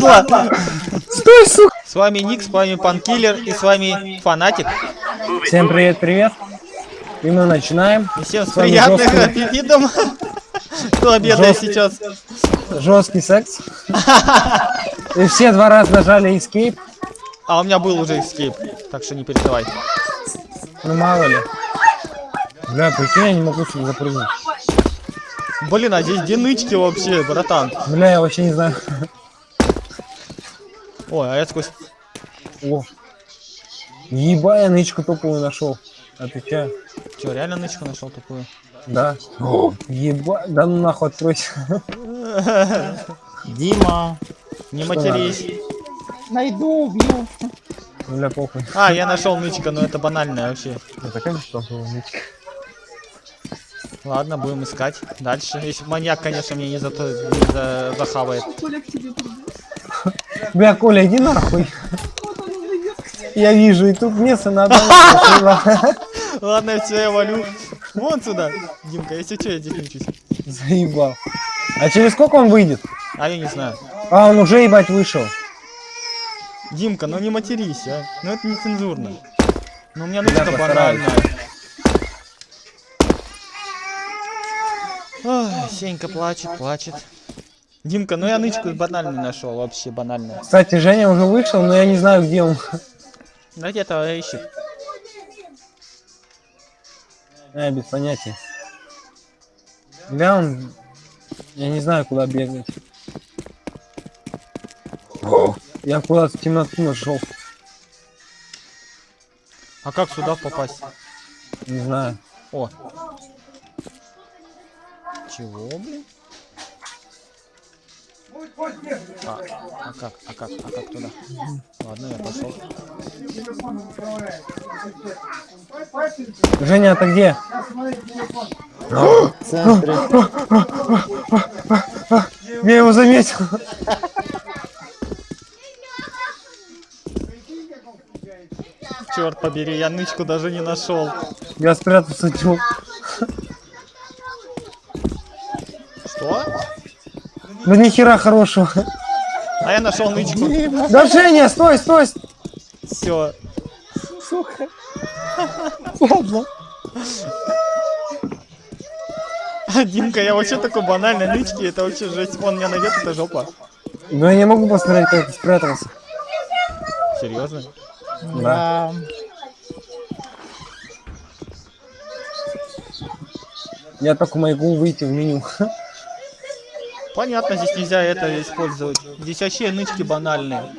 падла! Стой, сука! С вами Ник, с вами Панкиллер и с вами Фанатик. Всем привет-привет. И мы начинаем. И всем с приятным жёсткий- аппетитом. Кто обедает сейчас? Жесткий секс. И все два раза нажали escape. А у меня был уже escape, так что не переживай. Ну мало ли. Бля, прикинь, я не могу сюда запрыгнуть. Блин, а здесь где нычки вообще, братан? Бля, я вообще не знаю. Ой, а я сквозь... О. Еба, я нычку топовую нашел. Отвечаю. Че, реально нычку нашел такую? Да. Еба, да ну нахуй откройся. Дима, Не Что матерись. найду, убью. Бля, похуй. А, я нашел нычка, но это банальное вообще. Это как топовая нычка? Ладно, будем искать. Дальше. Если маньяк, конечно, мне не, зато, не за- захавает. Бля, Коля, иди нахуй. Я вижу, и тут место надо. Ладно, все, я валю. Вон сюда. Димка, если что, я здесь учусь. Заебал. А через сколько он выйдет? А я не знаю. А, он уже ебать вышел. Димка, ну не матерись, а. Ну это не цензурно. Ну у меня постараюсь. банальная. Ой, Сенька плачет, плачет. Димка, ну я нычку банальную нашел, вообще банальную. Кстати, Женя уже вышел, но я не знаю, где он. Да где-то ищет. Я без понятия. Бля, он... Я не знаю, куда бегать. Я куда-то в темноту нашел. А как сюда попасть? Не знаю. О. Чего, блин? А, а как, а как, а как туда? Ладно, я пошел. Женя, а ты где? В центре. Я его заметил. Черт побери, я нычку даже не нашел. Я спрятался тю. Что? Да нихера хорошего. А я нашел нычку. Да, Женя, стой, стой. Все. Ладно. Димка, я вообще такой банальный нычки, это вообще жесть. Он меня найдет, это жопа. Но я не могу посмотреть, как ты спрятался. Серьезно? Да. Я только могу выйти в меню. Понятно, здесь нельзя это использовать. Здесь вообще нычки банальные.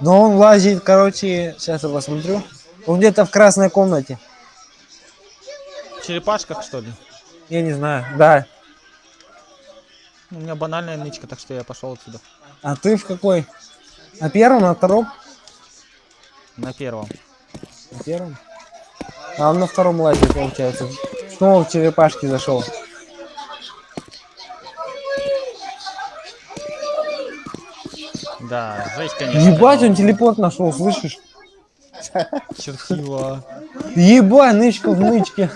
Но он лазит, короче, сейчас я посмотрю. Он где-то в красной комнате. В черепашках, что ли? Я не знаю. Да. У меня банальная нычка, так что я пошел отсюда. А ты в какой? На первом, на втором? На первом. На первом. А он на втором лазит, получается. Снова в черепашки зашел. Да, жесть, конечно. Ебать, он телепорт нашел, слышишь? Чертила. Ебать, нычка в нычке.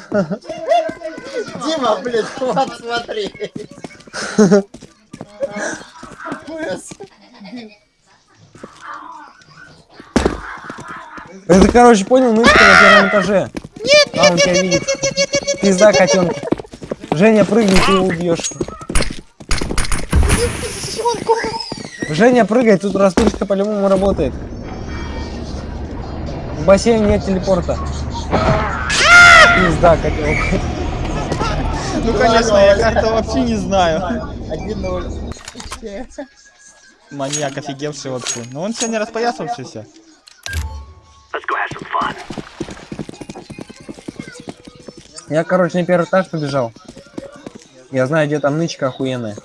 Дима, блин, хватит смотреть. Ужас. Это, короче, понял, нычка на первом этаже. Нет, а, он тебя видит. Пизда, котенка. Женя, прыгни, ты его убьешь. Женя, прыгай, тут растушка по-любому работает. В бассейне нет телепорта. Пизда, котенок. Ну, конечно, я как-то вообще не знаю. 1-0. Маньяк офигевший вообще. Но он сегодня распоясавшийся. Я, короче, на первый этаж побежал. Я знаю, где там нычка охуенная.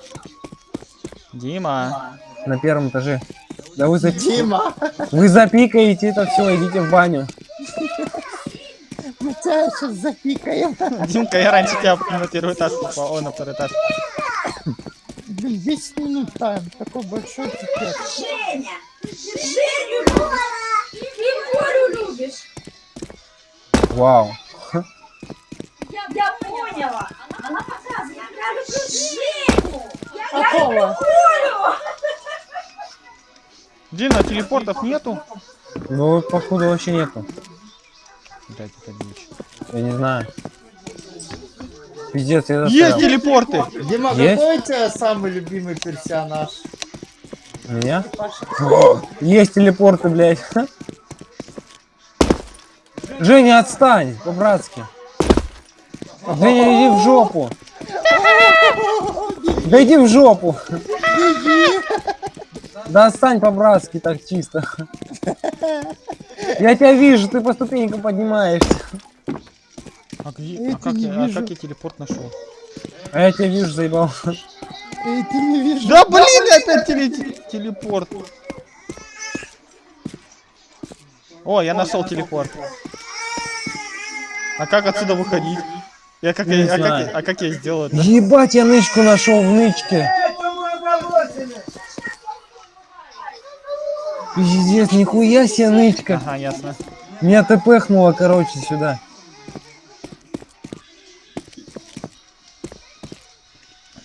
Дима. На первом этаже. Да вы, запи... Дима, вы запикаете это все, идите в баню. мы тебя сейчас запикаем. Димка, я раньше тебя на первый этаж попал. О, на второй этаж. Блин, 10 минут там, такой большой пипец. Женя, Женю любишь и Борю любишь. Вау. Я, я поняла. Она показывает. Я люблю Женю. Я, я люблю Борю. Блин, а телепортов нету? Ну, походу, вообще нету. Блять, это дичь. Я не знаю. Пиздец, я Есть застрял. телепорты! Дима, Есть? какой у тебя самый любимый персонаж? Меня? Есть телепорты, блядь. Женя, отстань, по-братски. Женя, иди в жопу. Да иди в жопу. Да отстань по-братски так чисто. Я тебя вижу, ты по ступенькам поднимаешься. А, где- Я а как, я, а вижу. как я телепорт нашел? А я тебя вижу, заебал. Эй, ты не видишь? Да блин, опять теле- телепорт. О, я нашел телепорт. А как отсюда выходить? Я как, я, а, как, а как я сделал это? Ебать, я нычку нашел в нычке. Пиздец, нихуя себе нычка. Ага, ясно. Меня тпхнуло, короче, сюда.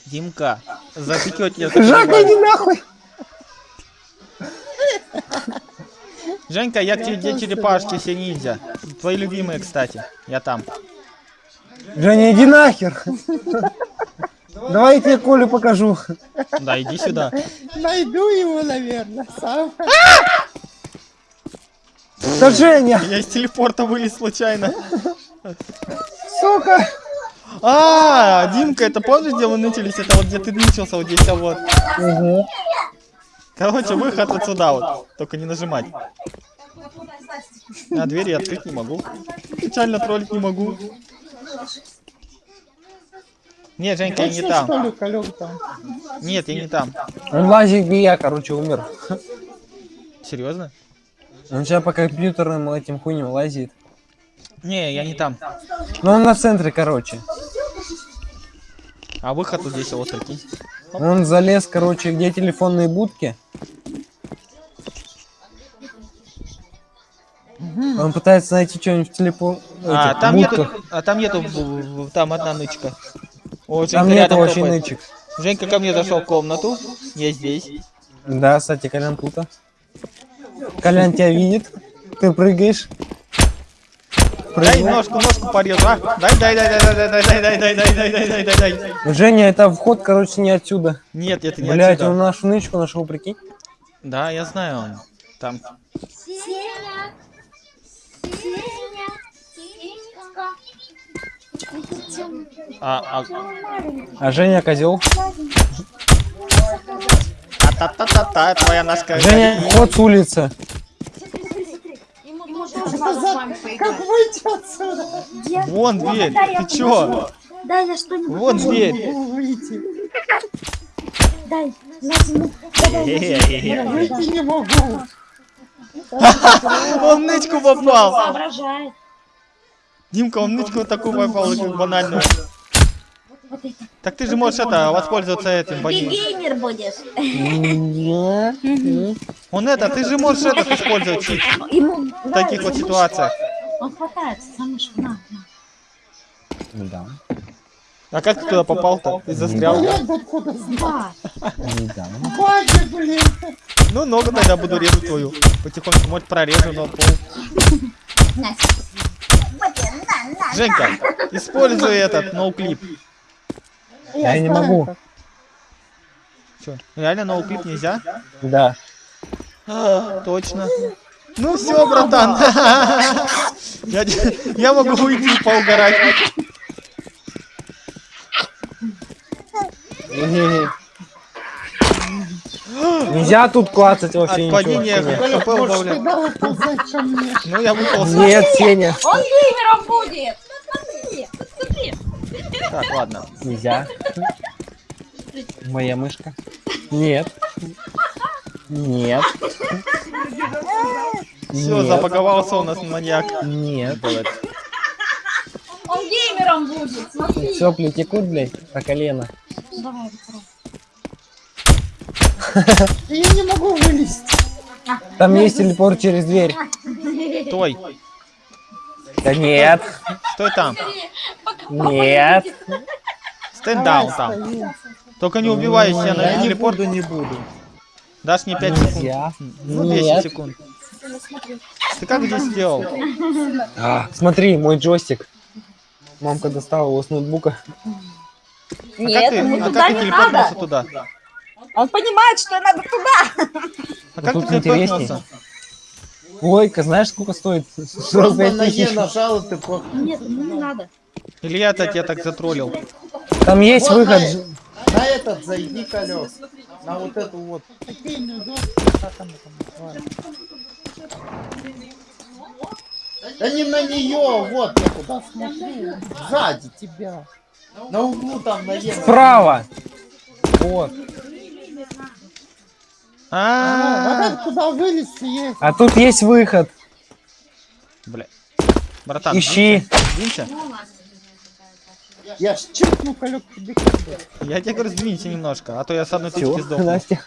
Димка, запекет я Жака, иди нахуй. Женька, я к тебе черепашки все ниндзя. Твои любимые, кстати. Я там. Женя, иди нахер. Давай я тебе Колю покажу. Да, иди сюда. Найду его, наверное, сам. Да Женя, Я из телепорта вылез случайно. сука. А, Димка, это помнишь, где мы нытились? Это вот где ты нытился, вот здесь, а вот. Угу. Короче, выход вот сюда вот. Только не нажимать. А двери я открыть не могу. Печально троллить не могу. Нет, Женька, я не там. что ли, Калек там? Нет, я не там. Он лазит, где я, короче, умер. Серьезно? Он сейчас по компьютерным этим хуйням лазит. Не, я не там. Но он на центре, короче. А выход вот здесь вот прикинь. Он залез, короче, где телефонные будки. Он пытается найти что-нибудь в телепо... А, этих там нету, а там нету, там одна нычка. О, Там Женька нету рядом вообще топает. нычек. Женька ко мне зашел в комнату. Я здесь. Да, кстати, Колян тут. Колян тебя видит. Ты прыгаешь. Дай Прыгнул. ножку, ножку порежу, а? Дай, дай, дай, дай, дай, дай, дай, дай, дай, дай, дай, дай, дай, дай, дай. Женя, это вход, короче, не отсюда. Нет, это не Блять, отсюда. он нашу нычку нашел, прикинь. Да, я знаю он. Там. Сеня. Сеня. А, а, А Женя козел. та-та-та-та, твоя ножка. Женя, вход с улицы. Как выйти отсюда? Вон дверь, ты чё? Дай я что-нибудь. Вот дверь. Дай. Хе-хе-хе. Выйти не могу. Он нычку попал. Соображает. Димка, он нычку такую попал, очень банальную. Так ты же можешь это, воспользоваться этим. Ты бони- геймер будешь. Он это, ты же можешь этот использовать чит в таких вот ситуациях. Он хватается мышку. На. Да, А как ты туда попал-то? Ты застрял? Баги, блин. Ну, ногу тогда буду резать твою. Потихоньку, может, прорежу на пол. На. Вот я, на, на. Женька, используй этот ноуклип. Я не могу. Чё, реально ноуклип нельзя? Да. А, точно. Ну все, братан. Я, я могу уйти поугарать. Нельзя тут клацать вообще От ничего. падения хп. Ну я выполз. Нет, Сеня. Он геймером будет. Так, ладно. Нельзя. Моя мышка. Нет. Нет. Все, Нет. забаговался у нас маньяк. Нет. Он геймером будет. Смотри. Сопли текут, блядь, по колено. Давай. Я не могу вылезти. Там есть телепорт через дверь. Стой, Да нет. стой там. Нет. Стенд даун там. Только не убивай себя на телепорт. не буду. Дашь мне 5 секунд? Ну, 10 Нет. секунд. Ты как здесь сделал? А, смотри, мой джойстик. Мамка достала его с ноутбука. А Нет, как ты, ему а туда как ты не надо. туда? Он понимает, что надо туда. А как тут ты телепортнулся? Интересней. Ой-ка, знаешь, сколько стоит? Просто 45 на Е нажал, ты по... Нет, ему не надо. Или я-то тебя так затроллил? Там есть Вот выход. на, на этот зайди колес. На вот эту вот. Да не на нее, вот я куда смотрю. Сзади тебя. На углу там на Е. Справа. Вот. А, А, это куда вылезти есть. А тут есть выход. бля. Братан, Ищи. сдвинься. Я ж чиркну колек тебе. Я тебе говорю, сдвинься немножко, а то я с одной тычки сдохну. Настя.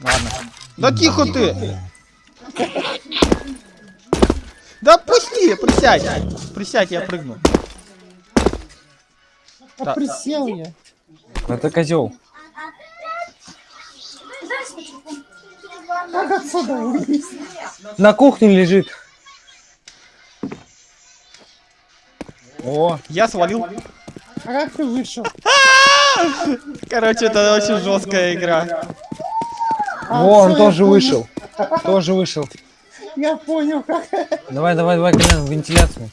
Ладно. Да тихо ты! Да пусти, присядь. Присядь, я прыгну. А Да. присел я. Это козел. Как отсюда? На кухне лежит. О, Я свалил. А как ты вышел? Короче, это очень жесткая игра. А, во, он тоже вышел. Тоже вышел. Я понял, как. Давай, давай, давай, Колян, в вентиляцию.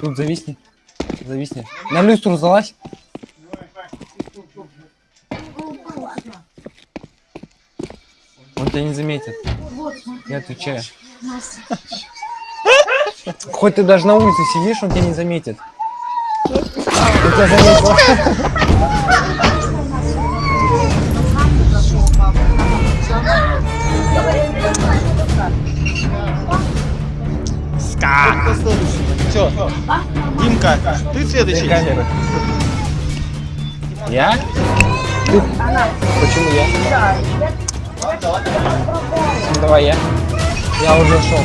Тут зависни. Зависни. На люстру залазь. Он тебя не заметит. Я отвечаю. Хоть ты даже на улице сидишь, он тебя не заметит. Он тебя заметил. Ска. Все. Димка, ты следующий. Я? Ты? Почему я? Давай я. Я уже шел.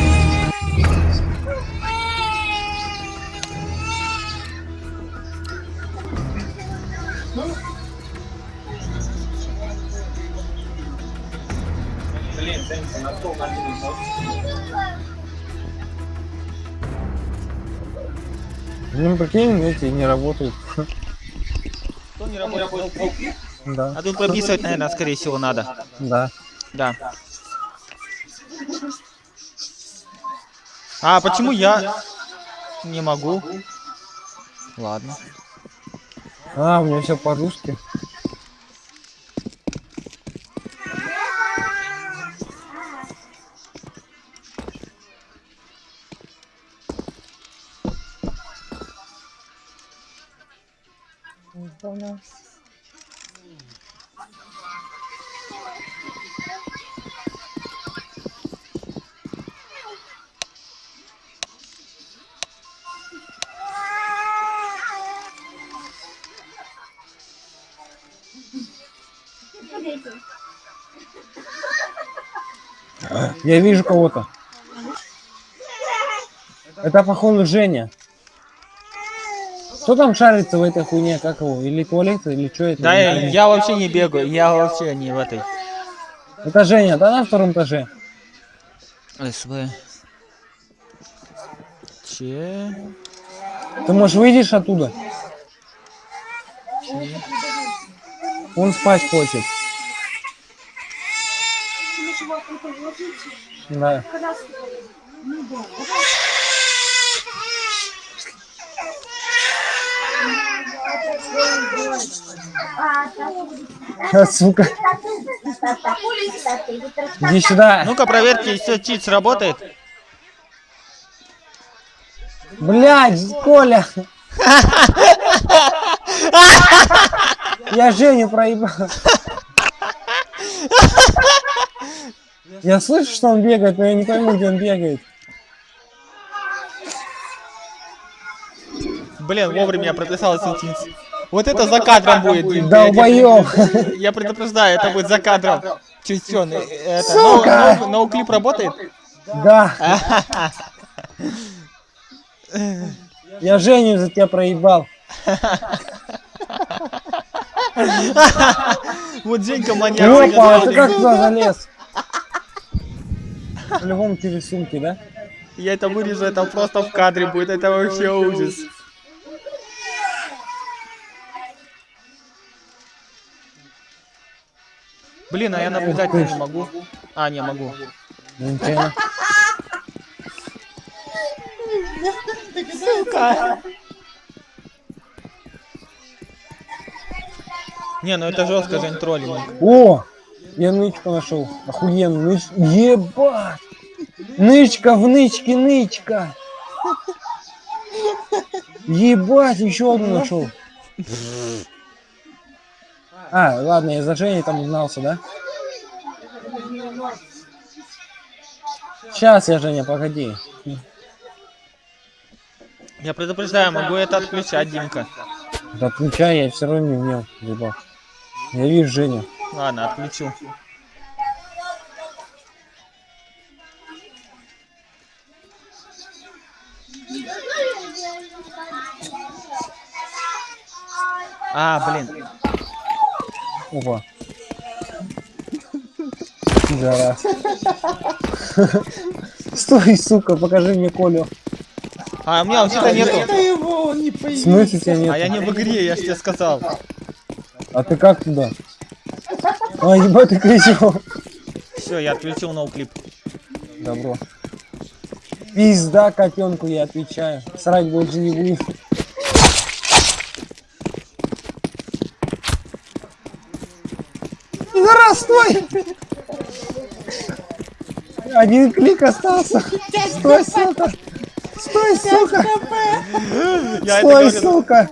Ну, прикинь, эти не работают. Кто не работает? Да, А тут прописывать, наверное, скорее всего, надо. да. Да. А почему я не могу? Ладно. А, у меня все по-русски. Понял. Я вижу кого-то. Это, походу, Женя. Кто там шарится в этой хуйне, как его? Или туалет, или что это? Да, я, я вообще не бегаю, я вообще не в этой. Это Женя, да, на втором этаже? СВ. Че? Ты, можешь, выйдешь оттуда? Он спать хочет. Да. А, сука. Иди сюда. Ну-ка проверьте, если чит сработает. Блядь, Коля. Я Женю проебал. Я слышу, что он бегает, но я не пойму, где он бегает. Блин, вовремя я прописал сентинс. Вот это за кадром будет, Дим. Долбоёб. Я предупреждаю, это будет за кадром. Чё, э, это, ноуклип работает? Да. Я Женю за тебя проебал. Вот Женька маньяк. Опа, ты как туда залез? По-любому через сумки, да? Я это вырежу, это просто в кадре будет, это вообще ужас. Блин, а я наблюдать не могу. А, не могу. Сука. Не, ну это жестко, Жень, троллинг. О! Я нычку нашел. Охуенно. Ныч... Ебать! Нычка в нычке, нычка! Ебать, еще одну нашел. А, ладно, я за Женей там узнался, да? Сейчас я, Женя, погоди. Я предупреждаю, могу это отключать, Димка. Да отключай, я все равно не умел, ебать. Я вижу Женю. Ладно, отключу. А, блин. Опа. Пидорас. Стой, сука, покажи мне Колю. А, у меня вообще-то нету. Это его, он не В смысле тебя нет? А я не в игре, я ж тебе сказал. А ты как туда? А, ебать, ты кричал. Все, я отключил ноуклип. Добро. Пизда котенку, я отвечаю. Срать больше не будет. Пидорас, стой! Один клик остался. Стой, сука! Стой, сука! Стой, сука!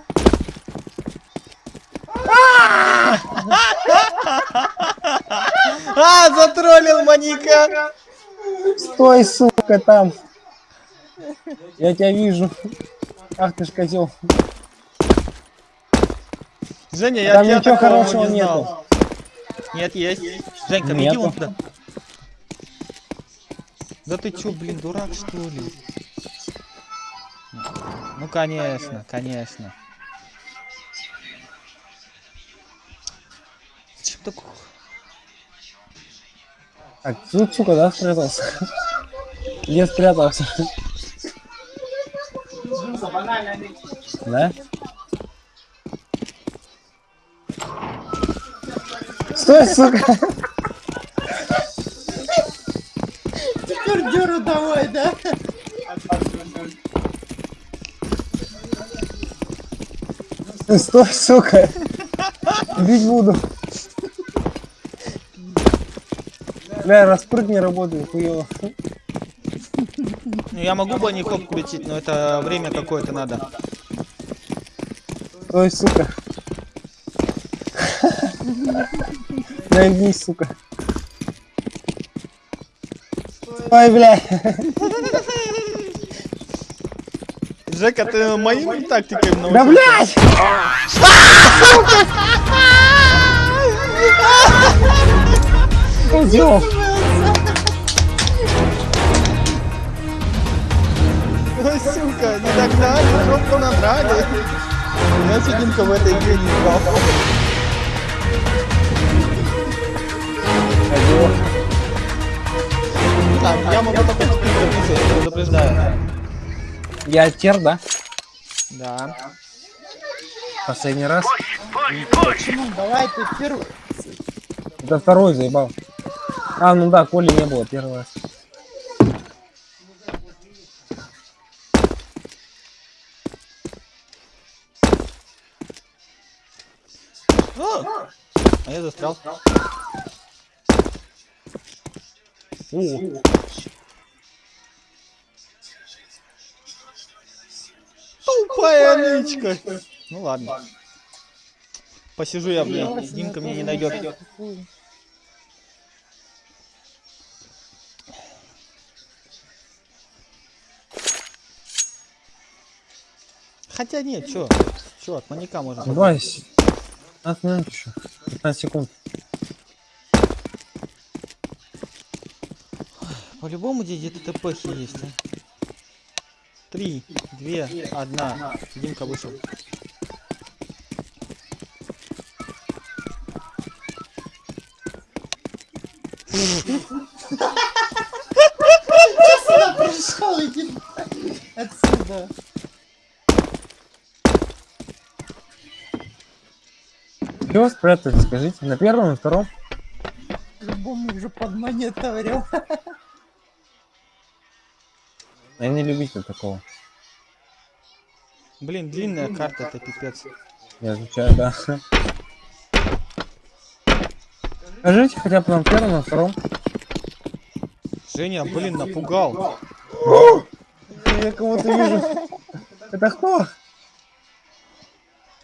А, затроллил маньяка. Стой, сука, там! Я тебя вижу. Ах ты ж козел. Женя, я Там тебя ничего хорошего не знал. Нет, есть. Женька, беги вон туда. Да ты чё, блин, дурак что ли? Ну конечно, конечно. Зачем так? Так, тут, сука, да, спрятался? Где спрятался? Да? Стой, сука! Теперь дёру давай, да? Стой, сука! Бить буду. Бля, распрыг не работает, хуёво. Ну я могу банников включить, но это время какое-то надо. Стой, сука. Нагнись, сука. Ой, бля. Жека, ты моим тактикой научился? Да, блядь! Козёл. Ой, сука, не догнали, жопу надрали. Я Сидимка в этой игре не играл. Так, я могу только теперь записывать, предупреждаю. Я тер, да? Да. Последний раз. Почему? Давай ты первый. Это второй заебал. А, ну да, Коли не было первый раз. А, а я застрял. О, Тупая нычка. Ну ладно. Посижу я, блин. Димка меня не найдет. Хотя нет, чё? Чё, от маньяка можно. давай. с- 15 минут еще. 15 секунд. По-любому где-то ТПхи есть, а. Три, две, одна. Димка вышел. Сюда пришел, иди отсюда. Чего спрятали, скажите? На первом, на втором? Любому уже подмониторил. Я не любитель такого. Блин, длинная карта, это пипец. Я изучаю, да. Скажите хотя бы на первом, на втором. Женя, блин, напугал. Я кого-то вижу. Это кто?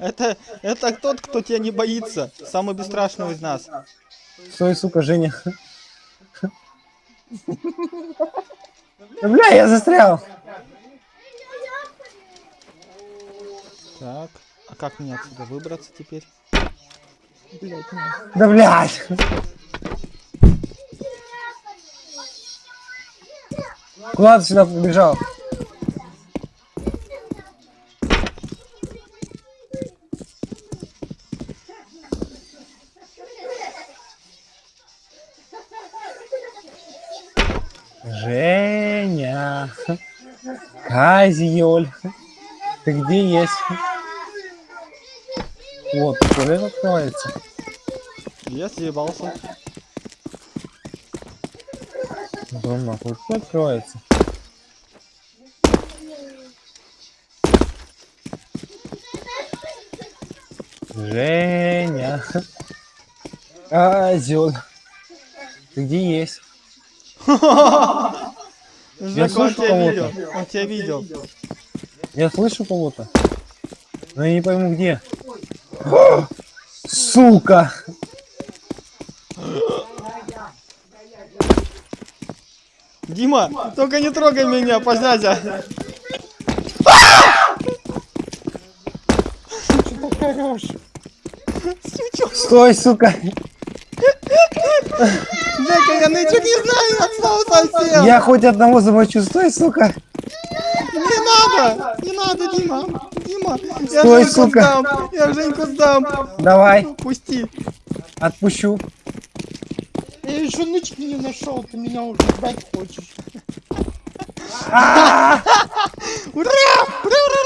Это, это тот, кто тебя не боится. Самый бесстрашный из нас. Стой, сука, Женя. Бля, я застрял. Так, а как мне отсюда выбраться теперь? Да, блядь. Куда ты сюда побежал? Женя, Казиоль, ты где есть? Вот, туалет открывается. Я съебался. Дом нахуй, открывается? Женя. Козел. Ты где есть? Он слышу тебя кого-то. видел. Он тебя видел. Я слышу кого-то. Но я не пойму где. Сука! Дима, только не трогай меня, позднязя. Стой, сука! Жека, я ничего не знаю от слова совсем. Я хоть одного замочу. Стой, сука! Не надо, не надо, Дима. Дима, я Стой, Женьку сука. сдам. Я Женьку сдам. Давай, Пусти. отпущу. Я еще нычки не нашел, ты меня уже сдать хочешь. Ура! Ура, ура, ура,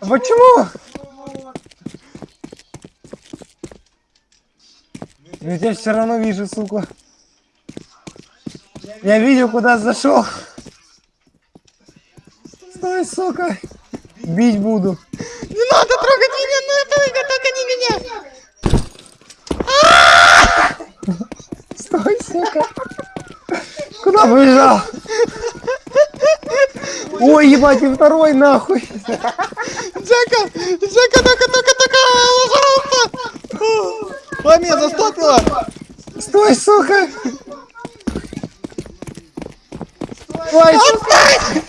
ура. Почему? Я тебя все равно вижу, сука. Я видел, куда зашел. Стой, сука. Бить буду. Не надо трогать меня, не трогай, только не меня. Стой, сука. Куда побежал? Ой, ебать, и второй нахуй. Жека, Жека, только, только, меня застопило. Стой, сука. Ой, Отстань!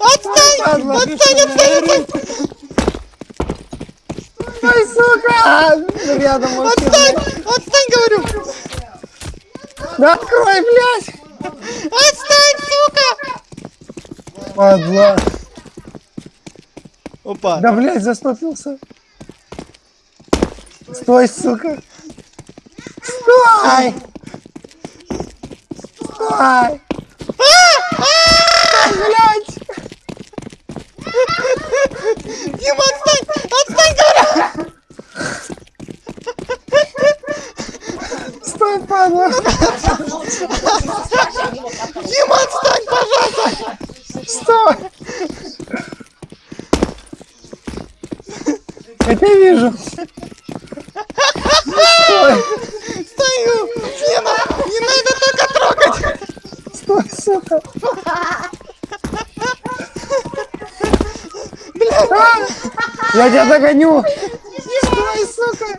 Отстань! Отстань, отстань, отстань! Стой, сука. Рядом вообще. Отстань! Отстань, говорю! Да открой, блядь. Отстань, сука! Падла. Опа. Да, блядь, застопился. Стой, сука. Стой! Стой! Блядь! Дима, отстань! Отстань, говорю! Стой, падла! Дима, отстань, пожалуйста! Стой! Я тебя вижу. Стой! Стою! Не, на- не надо только трогать! Стой, сука! Блядь! Я тебя догоню! Стой, сука!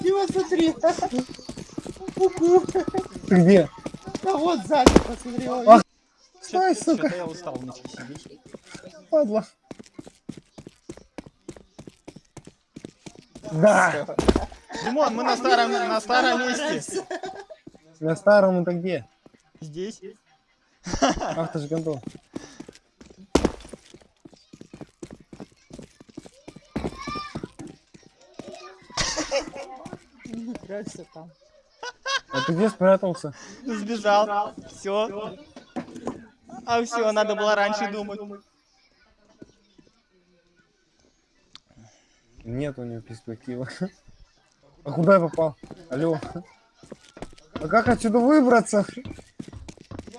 Дима, смотри. Ты где? А вот сзади, посмотри. Ах. Стой, сука! я устал ночи сидеть. Падла. Да! Димон, мы на старом, на старом месте. На старом это где? Здесь. Ах ты ж гондон. Не прячься там. А ты где спрятался? Сбежал. Все. А все, надо было раньше думать. Нет у него перспективы. А куда я попал? Алло. А как отсюда выбраться?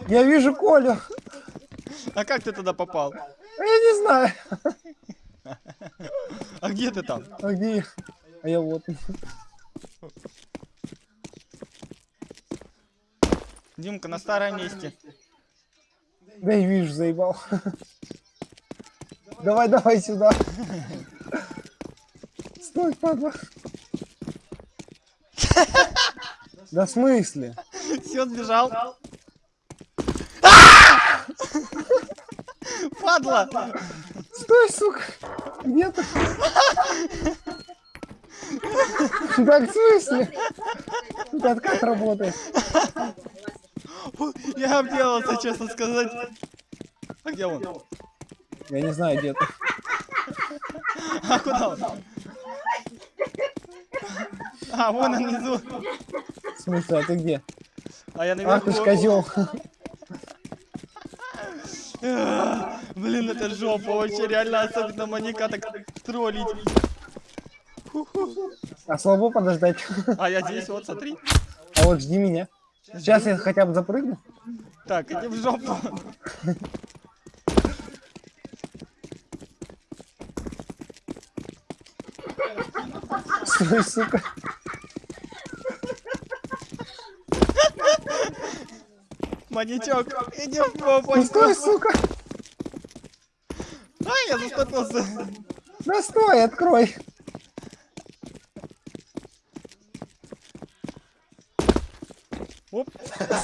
Я вижу Колю. А как ты туда попал? А я не знаю. А где ты там? А где? А я вот. Димка, на старом месте. Да и вижу, заебал. Давай, давай сюда. Стой, падла. Да в смысле? Все, сбежал. А! Падла! Стой, сука! Где ты? Так в смысле? Это как работает? Я обделался, честно сказать. А где он? Я не знаю, где ты. А куда он? А, вон он внизу. В смысле, а ты где? А я Ах ты ж наверху. козел. Блин, это жопа, вообще реально, особенно маньяка так троллить. А слабо подождать. А я здесь, вот, смотри. А вот жди меня. Сейчас я хотя бы запрыгну. Так, иди в жопу. Стой, сука. Маньячок, иди в попу. Ну стой, сука. Ай, я застопился. Да стой, открой.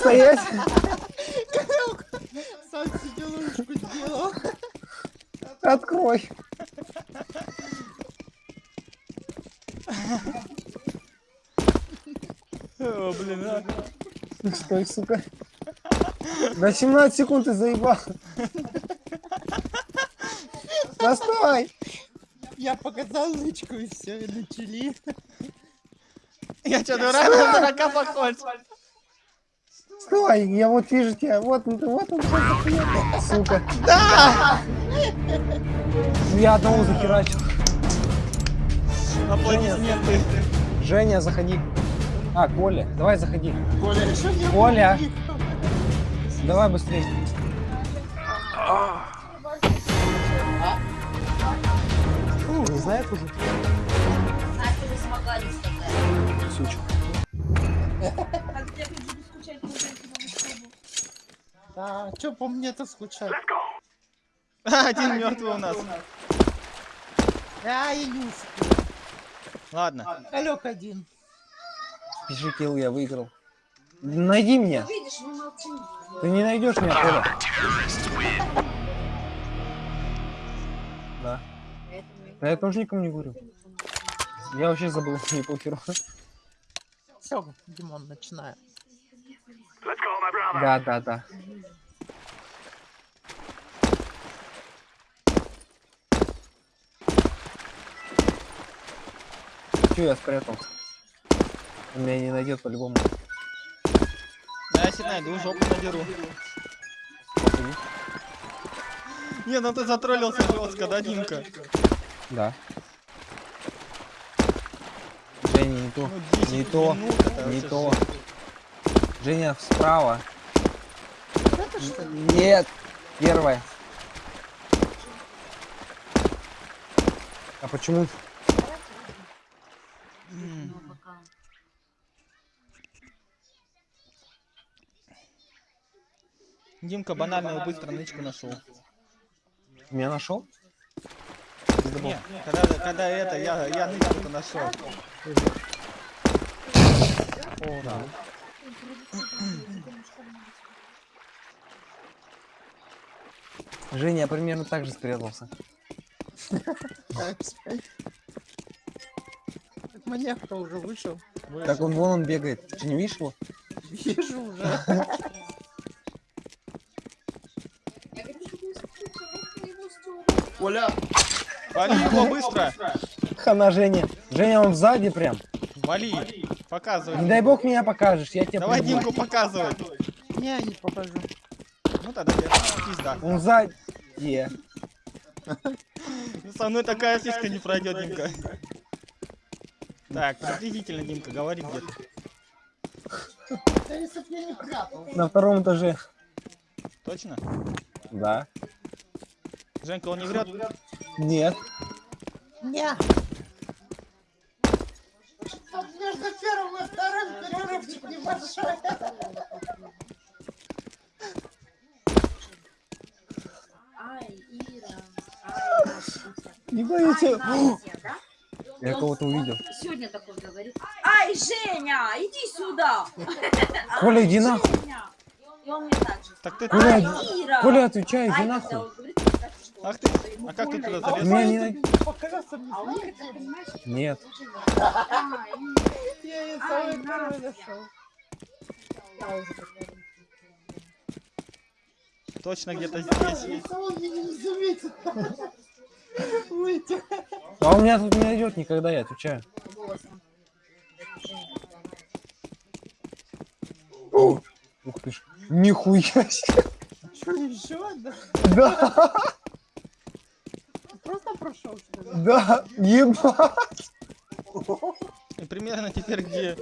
Стоять. Сам сидел, ручку сделал. Открой. О, блин, а. Стой, сука. На 17 секунд ты заебал. Да стой. Я показал ручку и все, и начали. Я что, дурак, дурака похож? Стой, я вот вижу тебя. Вот, он, вот он. Сука. Да! Я одного захерачил. Аплодисменты. Женя, заходи. А, Коля, давай заходи. Коля, Коля. Давай быстрее. Да, что по мне-то скучать? А, Один мертвый у нас. А, я не успел. Ладно. Алек один. Пиши килл, я выиграл. Найди меня. Ты не найдешь меня, Коля. Да. Да я тоже никому не говорю. Я вообще забыл, не похеру. Все, Димон, начинаем. Да, да, да. Че я спрятался? Он меня не найдет по-любому. Я если найду, жопу надеру. Не, ну ты затроллился жестко, да, Димка? Да. Женя, не то. Ну, 10 Не то. это Не то. Женя, справа. Нет. Первая. А почему? Димка банальную быстро нычку нашел. Меня нашел? Не, когда, когда это, я, я нычку нашел. О, да. Женя, я примерно так же спрятался. Маньяк-то уже вышел. Так он вон он бегает. Ты не видишь его? Вижу уже. Я говорю, что ты скучал, его стёрла. Коля, Вали его быстро! Хана Женя. Женя, он сзади прям. Вали! Показывай. Не дай бог меня покажешь, я тебе Давай. Димку показывай. Не, не покажу. Ну тогда я пизда. Он сзади. Ну, Со мной такая фишка не пройдет, Димка. Так, приблизительно, Димка, говори где. На втором этаже. Точно? Да. Женька, он не врет? Нет. Не. Тут между первым и вторым перерывчик небольшой. Не да? Я кого-то увидел. Сегодня такой говорит. Ай, Женя, иди сюда. Коля, иди нахуй. И он мне так же. Так ты... Коля, Ай, иди- Ира. Коля, отвечай, иди нахуй. он говорит, мне так, что Ах ты, а как ты туда залез? Не мне. А Нет. Я ее самый первый нашел. Точно где-то здесь. Не. А он меня тут не найдет никогда, я отвечаю. Ух ты ж. Нихуя себе. Что, еще? Да. Да, прошел. Да, ебать. И примерно теперь где?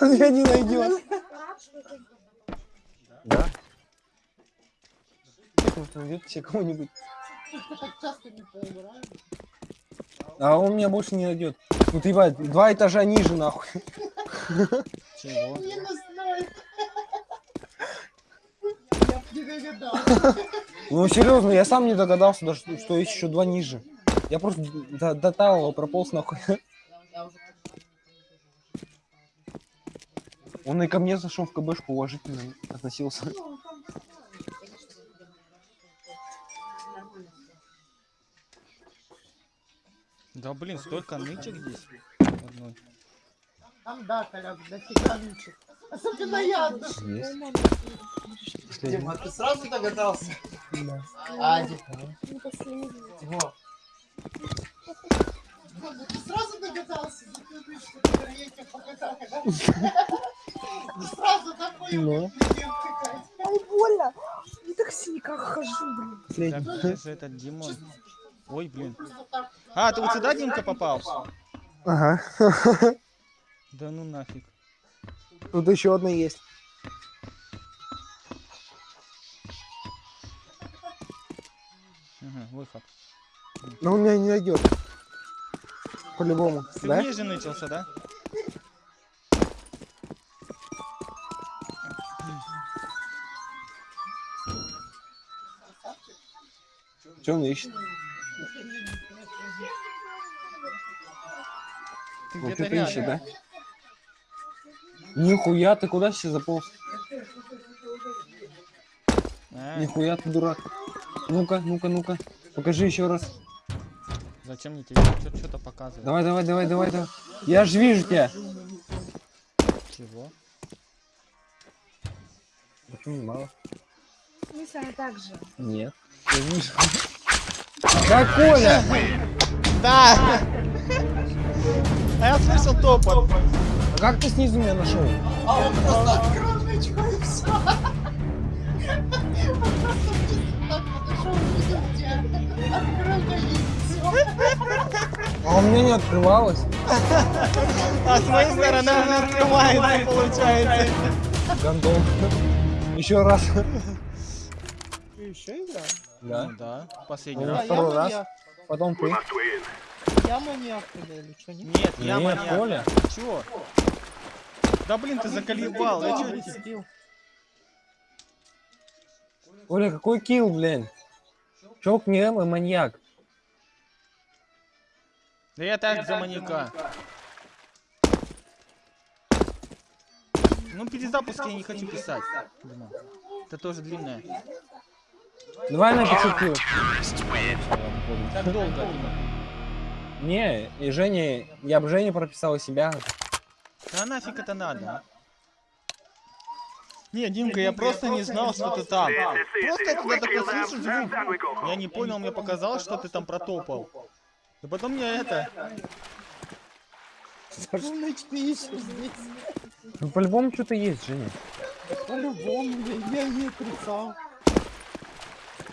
Он меня не найдет. Да? Может найдет себе кого-нибудь. А он меня больше не найдет. Ну ты ебать, два этажа ниже нахуй. Чего? Минус 0 не догадался. Ну серьезно, я сам не догадался, даже, что- что есть еще два ниже. Я просто до, до талого прополз нахуй. Он и ко мне зашел в КБшку уважительно относился. Да блин, столько нычек здесь. Одной. Там да, коляк, дофига ничек. Особенно я. Есть. Дима, ты сразу догадался? А, Дима. Дима, Ты сразу догадался? Сразу такой Ну. Ай, больно. Я так в синяках хожу, блин. Где же этот Димон? Ой, блин. А, ты вот сюда, Димка, попал? Ага. Да ну нафиг. Тут еще одна есть. Ага, выход. Но он меня не найдет. По-любому. Ты Да? ниже начался, да? Что он ищет? Ты Вот где-то ищет, да? Нихуя, ты куда сейчас заполз? А, Нихуя ты дурак. Ну-ка, ну-ка, ну-ка. Покажи еще раз. зачем мне тебе что-то показывать? Давай, давай, давай, давай, давай. Я же вижу тебя. Чего? Почему мало? Мы с вами так же. Нет. Я вижу. Да, Коля! Да! А я слышал топот. А как ты снизу меня нашел? А он просто открыл нычку и все. Он просто чисто так подошел, увидел тебя. Открыл и все. А у меня не открывалось. А с моей стороны она открывается, получается. Гондон. Еще раз. Ты еще играл? Да. Ну да, последний Ну, раз. второй раз. Потом ты. Я маньяк или что? Не Нет, я Нет, маньяк. Коля. Чего? Да блин, ты заколебал. Я тебе- Сбил. Коля, какой килл, блин? Чок не М и маньяк. Да я так за маньяка. Ну, перезапуск я не хочу писать. Дима. Это тоже длинное. Давай на 500 килл. Так долго, Дима. Не, и Женя, я бы Жене прописал себя. Да нафиг это надо? Не, Димка, я просто не знал, что ты там. Просто я тебя такой слышу звук. Я не понял, мне показалось, что ты там протопал. И потом мне это... Здесь. Ну, по-любому что-то есть, Женя. По-любому, я, я не отрицал.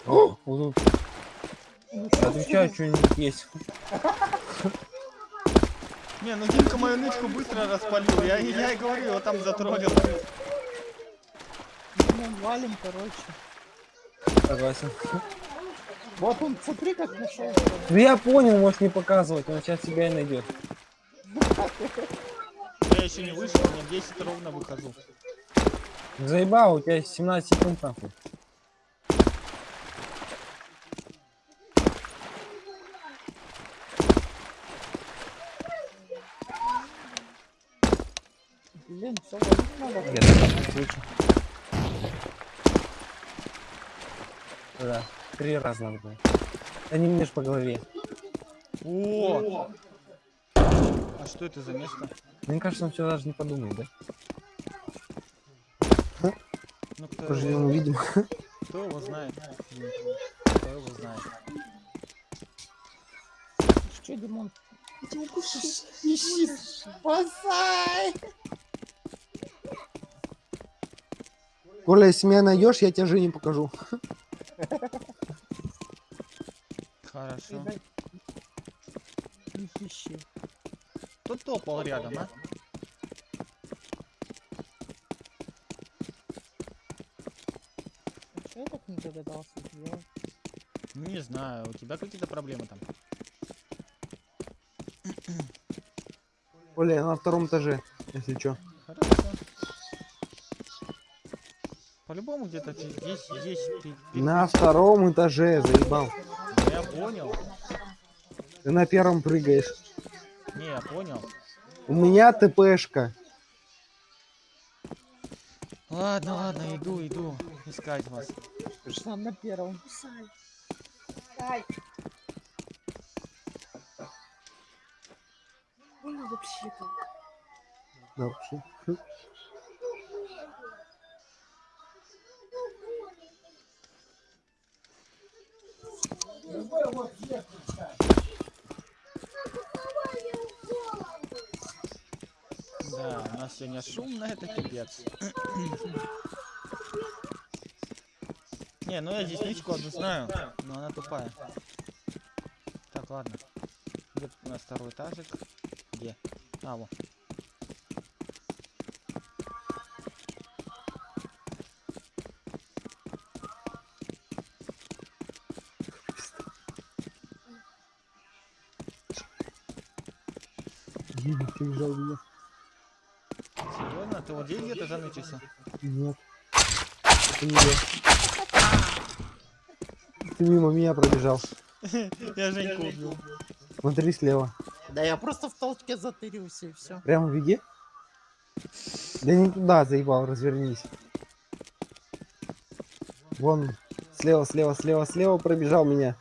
О. Отвечаю, что-нибудь есть. Не, ну Димка мою нычку быстро распалил. Я, я и говорю, его там затроллил. Ну, валим, короче. Согласен. Вот он, смотри, как нашел. Ну я понял, можешь не показывать, он сейчас тебя и найдет. Я еще не вышел, мне 10 ровно выхожу. Заебал, у тебя 17 секунд нахуй. Блин, все, валить надо. Я так слышу. Да, три раза надо было. Да не мне ж по голове. О! А что это за место? Мне кажется, он все даже не подумает, да? Ну кто, Поживем его, увидим. кто его знает? Кто его знает? Что, Димон? Ищи, спасай! Коля, если меня найдешь, я тебе Жене покажу. Хорошо. Кто топал рядом, а? Что я так не догадался сделать? Не знаю, у тебя какие-то проблемы там. Коля, я на втором этаже, если что. По-любому где-то ты здесь, ты, ты- На втором этаже, заебал. Я понял. Ты на первом прыгаешь. Не, я понял. У меня ТПшка. Ладно, ладно, иду, иду искать вас. Пришла на первом. Ай. Больно вообще-то. Да, вообще. Да, у нас сегодня шумно, это пипец. Не, ну я здесь нычку одну знаю, но она тупая. Так, ладно. Где у нас второй этажик? Где? А, вот. Взял меня. Серьезно? Ты вот здесь где-то занычился? Нет. Это не я. Ты мимо меня пробежал. Я Женьку убил. Смотри слева. Да я просто в толчке затырился и все. Прямо в беге? Да не туда, заебал, развернись. Вон, слева, слева, слева, слева пробежал меня.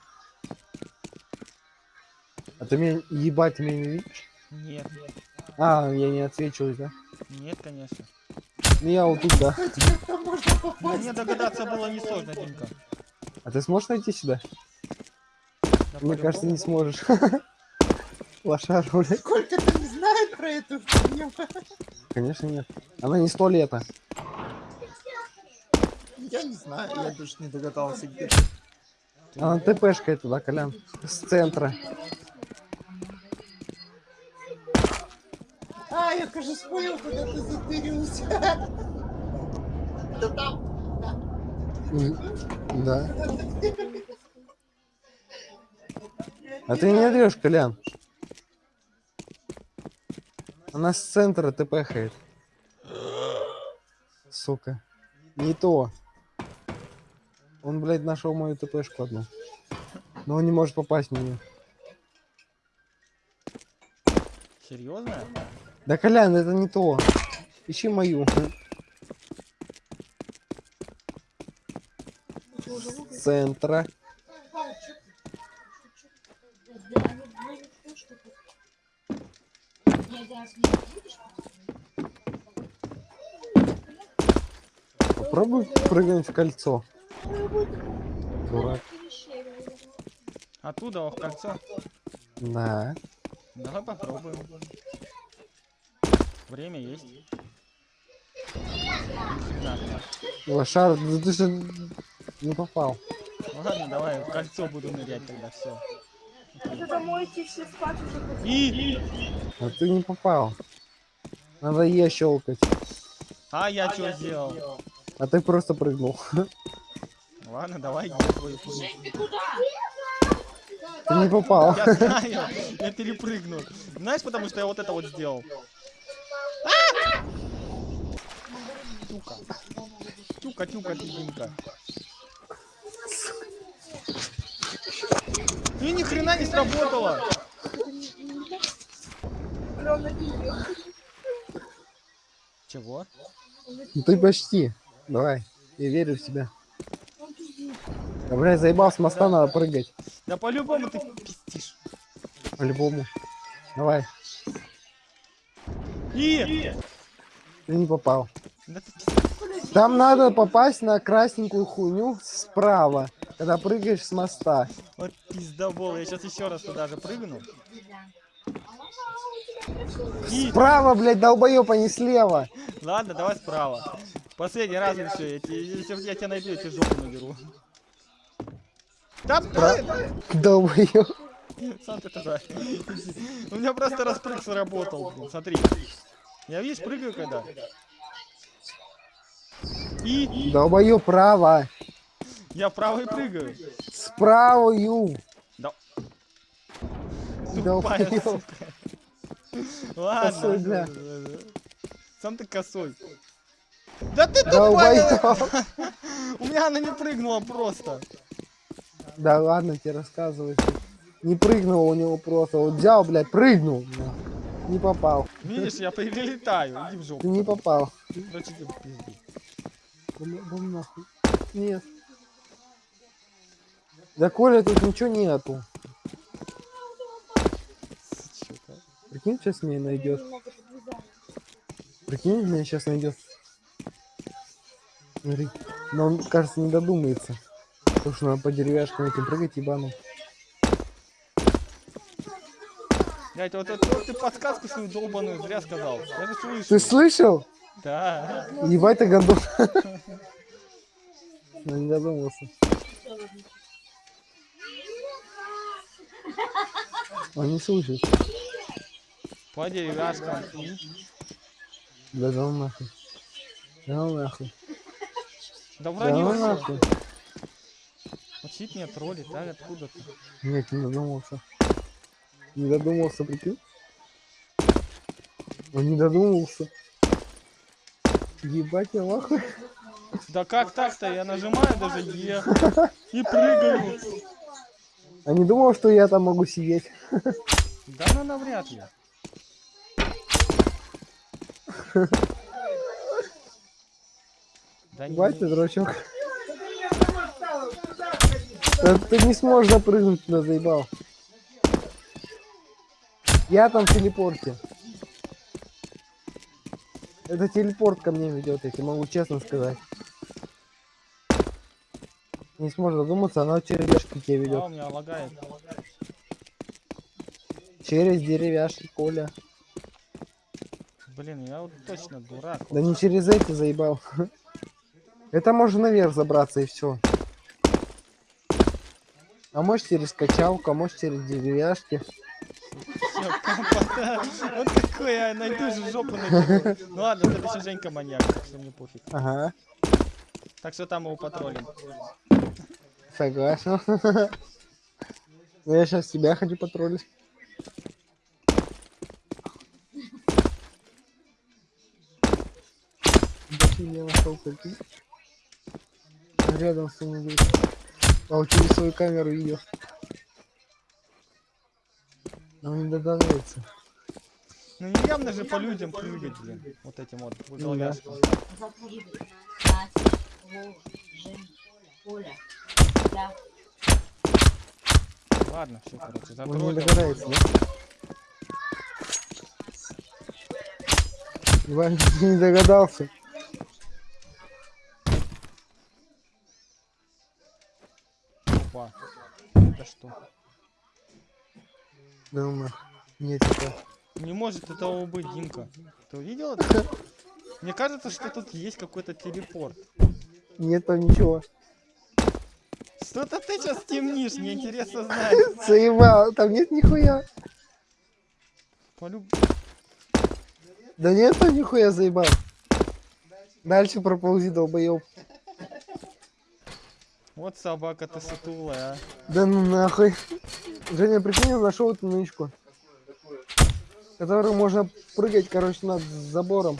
А ты меня ебать, меня не видишь? Нет, А, я не отсвечиваюсь, да? нет, конечно. Ну я вот тут, да. Мне догадаться было несложно, Димка. А ты сможешь найти сюда? Да, Мне кажется, не сможешь. Лошара, блядь. Сколько-то не знает про эту фигню. Конечно нет. Она не сто лета. Я не знаю, я даже не догадался где. Она ТПшка туда, Колян. С центра. А, я, кажется, понял, куда ты затырился. Да там. Да. А ты не врешь, Колян. Она с центра ТПхает. Сука. Не то. Он, блядь, нашел мою ТПшку одну. Но он не может попасть в нее. Серьезно? Да, Колян, это не то. Ищи мою. С центра. Попробуй прыгнуть в кольцо. Дурак. Оттуда, в кольцо. Да. Давай попробуем. Время есть. Лошар, да ты же не попал. Ладно, давай, в кольцо буду нырять тогда, все. Это домой идти все спать уже. И... А ты не попал. Надо Е щелкать. А я что сделал? А ты просто прыгнул. Ладно, давай иди твою ты куда? Ты не попал. Я знаю, я перепрыгнул. Знаешь, потому что я вот это вот сделал. Тюка. Тюка, тюка, тюка. И ни хрена не сработало. Чего? Ну ты почти. Давай. Я верю в тебя. Да, блядь, заебал с моста, надо прыгать. Да по-любому ты пиздишь. По-любому. Давай. И... Ты не попал. Да ты. Там надо попасть на красненькую хуйню справа, когда прыгаешь с моста. Вот пиздобол. Я сейчас еще раз туда же прыгну. Справа, блядь, долбоёб, а не слева. Ладно, давай справа. Последний раз и все. Я, если я тебя найду, я тебе жопу наберу. Да, блин! Долбоёб. Сам ты туда. У меня просто распрыг сработал, блин. Смотри. Я, видишь, прыгаю когда. И Долбоёб право. я вправо и прыгаю. Справую. Да. Долбоёб. Тупая, сука. Ладно. Косой, бля. Сам ты косой. Да ты тупая! Долбоёб. У меня она не прыгнула просто. Да ладно, тебе рассказывай. Не прыгнул у него просто. Вот взял, блядь, прыгнул. Не попал. Видишь, я прилетаю. Иди в Ты жопу. не попал. Короче, ты пизди. Да нахуй. Нет. Да Коля, тут ничего нету. Прикинь, сейчас меня найдет. Прикинь, меня сейчас найдет. Смотри. Но он, кажется, не додумается. Потому что надо по деревяшкам этим прыгать, ебану. Блядь, вот, вот, вот ты подсказку свою долбаную зря сказал. Я же слышу. Ты слышал? Да. Ебать ты гондон. Ну не додумался. Он не слышит. По деревяшкам. Да ну нахуй. Да ну нахуй. Да Да ну всё. нахуй. Учить меня троллит, а откуда-то. Нет, не додумался. Не додумался, прикинь? Он не додумался. Ебать я нахуй. Да как так-то? Я нажимаю даже Е и прыгаю. А не думал, что я там могу сидеть. Да ну навряд ли. Да не, Ебать ты, дурачок. Да ты не сможешь запрыгнуть туда, заебал. Я там в телепорте. Это телепорт ко мне ведет, я тебе могу честно сказать. Не сможешь додуматься, она через деревяшки тебе а, ведет. у меня лагает. Через деревяшки, Коля. Блин, я вот точно дурак. Да не через эти заебал. Это можно наверх забраться и все. А может через качалку, а может через деревяшки. Компота. Вот какой я найду же жопу найду. Ну ладно, это еще Женька маньяк, что мне пофиг. Ага, Так что там его патрулим. согласен. Ну я сейчас тебя хочу потроллить. Я нашел? Рядом с ним будет. А через свою камеру видел. Но не догадывается. Ну не явно же по людям прыгать, блин. Вот этим вот Ну Ладно, все, короче, Он не догадается, да? Иван не догадался. Опа. Это что? Нахуй. Нет, это Не может этого быть, Димка. Ты увидел это? Мне кажется, что тут есть какой-то телепорт. Нет там ничего. Что-то ты сейчас темнишь, мне интересно знать. Заебал, там нет нихуя. Полюб... Да нет там нихуя заебал. Дальше проползи, долбоёб. Вот собака ты сутулая, а. Да ну нахуй. Женя, прикинь, я нашел эту нычку. Которую можно прыгать, короче, над забором.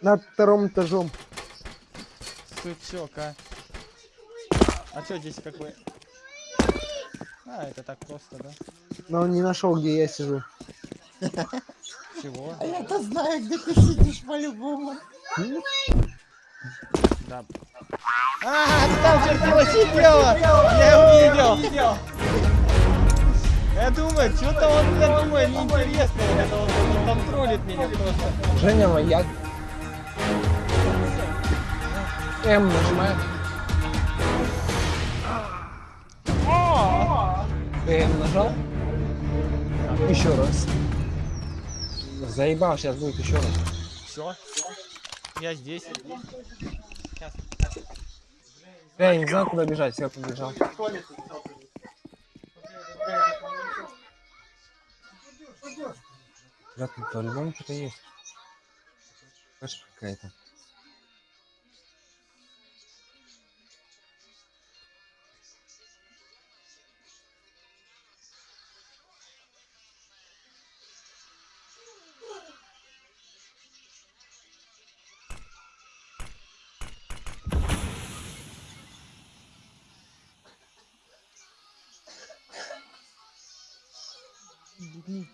Над вторым этажом. Сучок, а. А что здесь как бы... А, это так просто, да? Но он не нашел, где я сижу. Чего? А я-то знаю, где ты сидишь по-любому. Да. А, ты там чертила сидела! Я увидел! Я думаю, что-то он, я думаю, неинтересно. Это он, там троллит меня просто. Женя, маяк. М нажимай. М нажал? Еще раз. Заебал, сейчас будет еще раз. Все. Я здесь. Я не знаю, куда бежать, я побежал. Ребят, тут по-любому что-то есть. Кашка какая-то.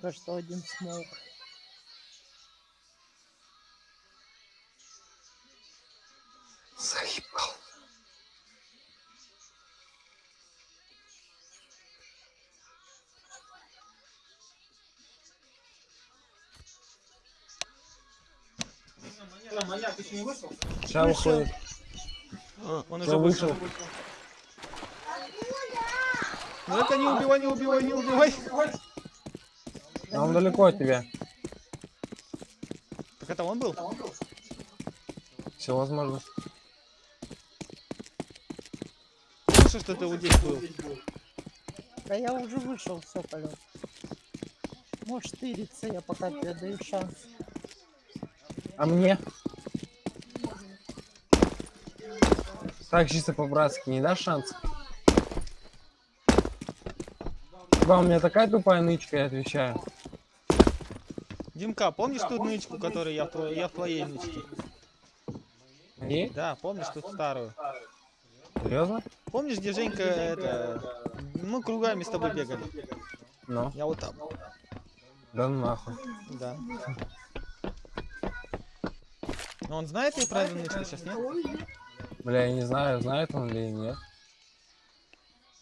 Что один смог. Заебал. Сейчас выходит. Он Всё, уже вышел. вышел. Ну это не убивай, не убивай, не убивай. А он далеко от тебя. Так это он был? Все возможно. Слышал, что ты вот здесь был. Да я уже вышел, все, полет. Можешь тыриться, я пока тебе даю шанс. А мне? Так, чисто по-братски, не дашь шанс? Вам у меня такая тупая нычка, я отвечаю. Димка, помнишь ту нычку, которую я в, я в твоей нычке? Не? Да, помнишь ту старую? Серьезно? Помнишь, где Женька, это... Мы кругами с тобой бегали. Ну, Я вот там. да ну нахуй. Да. Но он знает и про эту нычку сейчас, нет? Бля, я не знаю, знает он или нет.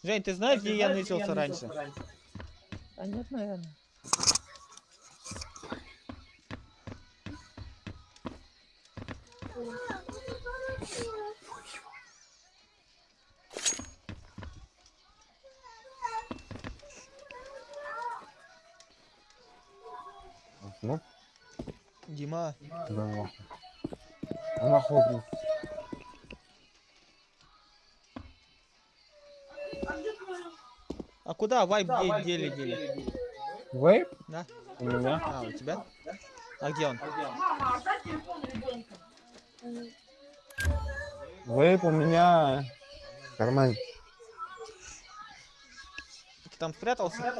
Жень, ты знаешь, где я нычился раньше? А нет, наверное. А куда вайп де- дели дели? Вейп? Да? У меня? А, у тебя? А где он? Вейп у меня... в кармане. Ты там спрятался?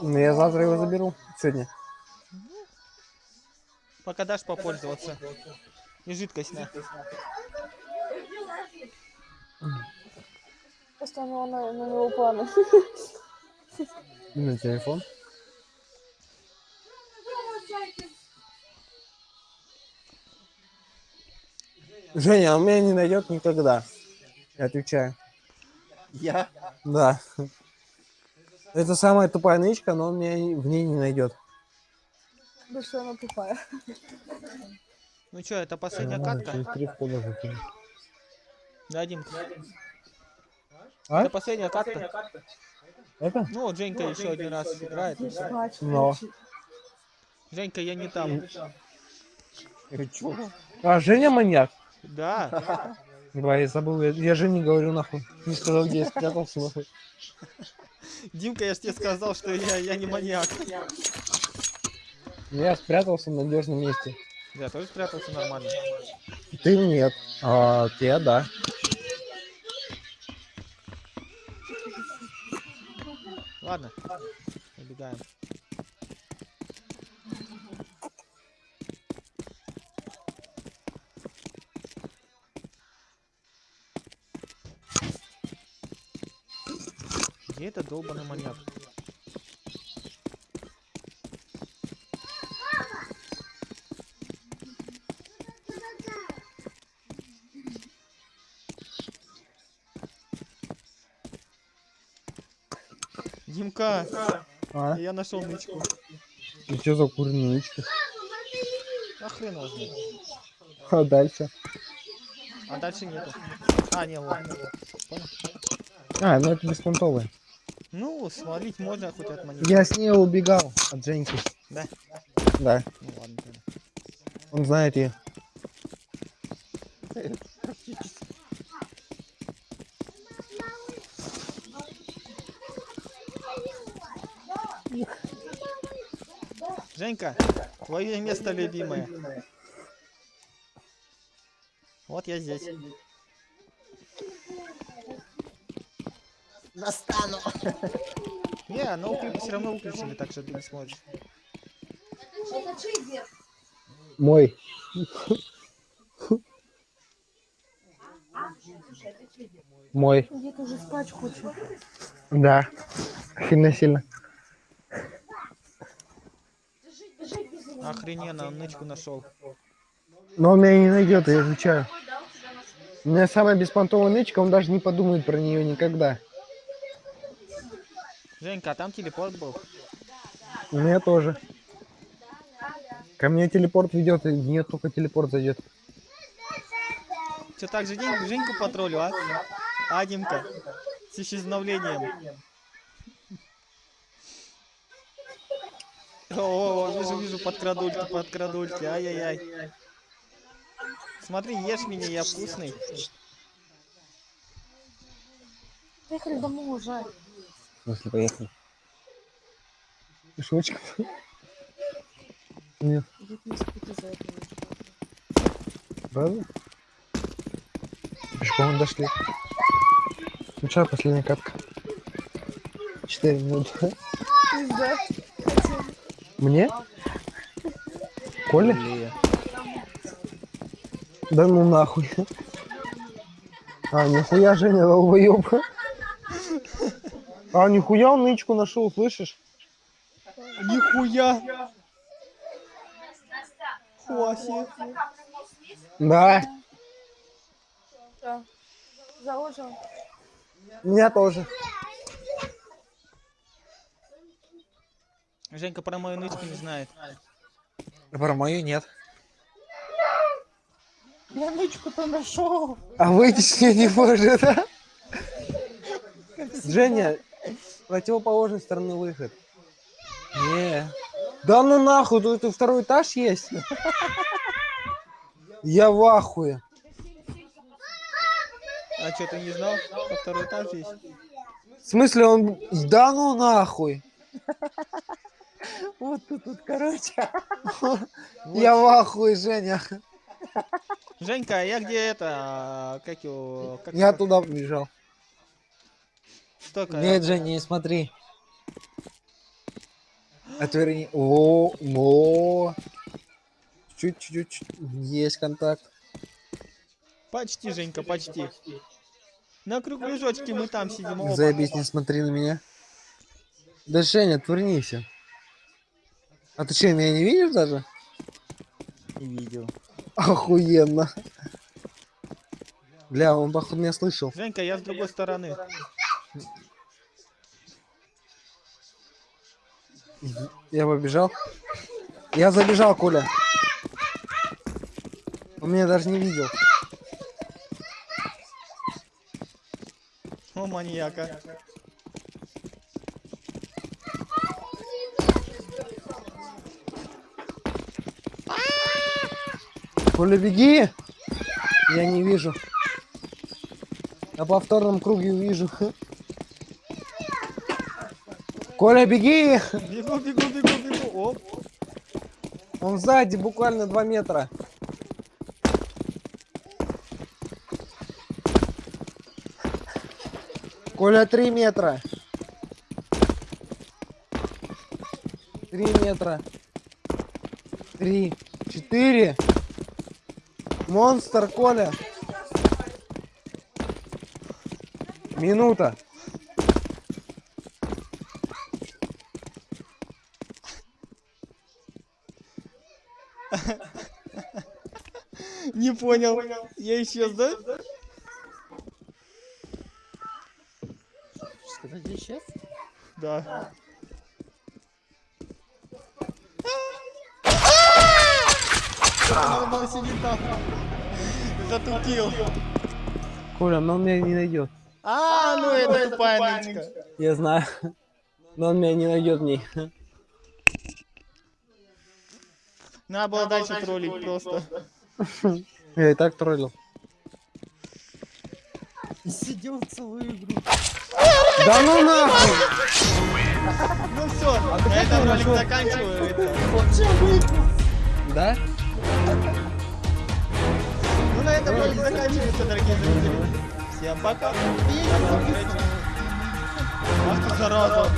Ну, я завтра его заберу. Сегодня. Пока дашь попользоваться. И жидкость на. Просто у него на, на него планы. И на телефон. Женя, он меня не найдет никогда. Я отвечаю. Я? Да. Это самая тупая нычка, но он меня в ней не найдет. Да что она тупая. Ну что, это последняя катка? три входа закину. Да, Дим. А? Это последняя катка. Это? Ну, вот Женька еще один раз играет. и всё. Спать Но. Женька, я не там. А, Женя маньяк? Да. Давай, я забыл, я, я Жене говорю нахуй. Не сказал, где я спрятался нахуй. Димка, я же тебе сказал, что я, я не маньяк. Я спрятался в надежном месте. Я тоже спрятался нормально. Ты нет. А те, да. Ладно, убегаем. Где этот долбаный маньяк? Димка, А? я нашел нычку. И что за курничка? А хрен. А дальше? А дальше нету. А, не. Понял? А, ну это беспонтовая. Ну, свалить можно хоть от маньяка. Я с ней убегал от Женьки. Да? Да. Ну ладно. Он знает ее. Женька, твое место любимое. Вот я здесь. Настану. Не, но все равно выключили, так что ты не сможешь. Мой. Мой. Дед уже спать хочет. Да. Сильно Охрененно, он нычку нашел. Но он меня не найдет, я отвечаю. У меня самая беспонтовая нычка, он даже не подумает про нее никогда. Женька, а там телепорт был? У меня тоже. Ко мне телепорт ведет, и мне только телепорт зайдет. Че так же Женьку потроллю, а? А, Димка? С исчезновением. О, вижу, вижу, подкрадульки, подкрадульки, ай-яй-яй. Смотри, ешь меня, я вкусный. Поехали домой уже. Смысле, поехали. Шучка. Нет, правда? Пешком дошли. Ну что, последняя катка? Четыре минуты. Пизда. Мне? Коля? Блин. Да ну нахуй. А, нихуя Женя долбоёб. А, нихуя он нычку нашел, слышишь? Нихуя! Хуаси. Да, Да. Заложил. меня тоже. Женька про мою нычку не знает. Про мою нет. Я нычку-то нашел. А выйти с нее не может, а? Женя, противоположной стороны выход. Не. Да ну нахуй, тут второй этаж есть. Я в ахуе. А что, ты не знал, что второй этаж есть? В смысле он... Да ну нахуй. Вот тут, тут, короче. Я в ахуе, Женя. Женька, а я где это? а, Как его? Как Я туда побежал. Столько. Нет, Женя, не смотри. Отверни. О, о. Чуть-чуть. Есть контакт. Почти, Женька, почти. На кругляшочке мы там сидим. Заебись, не смотри на меня. Да, Женя, отвернись. А ты что, меня не видишь даже? Не видел. Охуенно. Бля, он походу меня слышал. Женька, я с другой стороны. Я побежал. Я забежал, Коля. Он меня даже не видел. О, маньяка. Коля, беги! Я не вижу. На повторном круге увижу. Коля, беги! Бегу, бегу, бегу, бегу. Оп. Он сзади, буквально 2 метра. Коля, 3 метра. 3 метра. 3, 4. Монстр, Коля. Минута. Не понял. Я исчез, да? Сказать? Да. Сидит там. Затупил. Коля, но он меня не найдет. А, ну это тупая нычка. Я знаю. Но он меня не найдет в ней. Надо было дальше троллить просто. Я и так троллил. И сидел целую игру. Да ну нахуй! Ну все, на этом ролик заканчиваю. Да? Этом ролик заканчивается, дорогие зрители. Всем пока. Ах ты зараза.